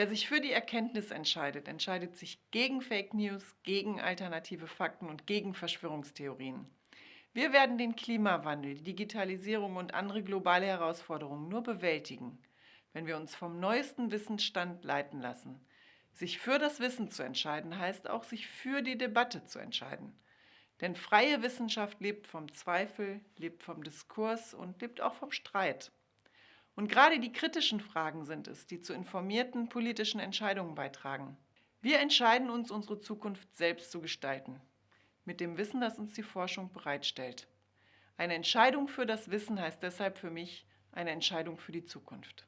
Wer sich für die Erkenntnis entscheidet, entscheidet sich gegen Fake News, gegen alternative Fakten und gegen Verschwörungstheorien. Wir werden den Klimawandel, die Digitalisierung und andere globale Herausforderungen nur bewältigen, wenn wir uns vom neuesten Wissensstand leiten lassen. Sich für das Wissen zu entscheiden, heißt auch, sich für die Debatte zu entscheiden. Denn freie Wissenschaft lebt vom Zweifel, lebt vom Diskurs und lebt auch vom Streit. Und gerade die kritischen Fragen sind es, die zu informierten politischen Entscheidungen beitragen. Wir entscheiden uns, unsere Zukunft selbst zu gestalten, mit dem Wissen, das uns die Forschung bereitstellt. Eine Entscheidung für das Wissen heißt deshalb für mich eine Entscheidung für die Zukunft.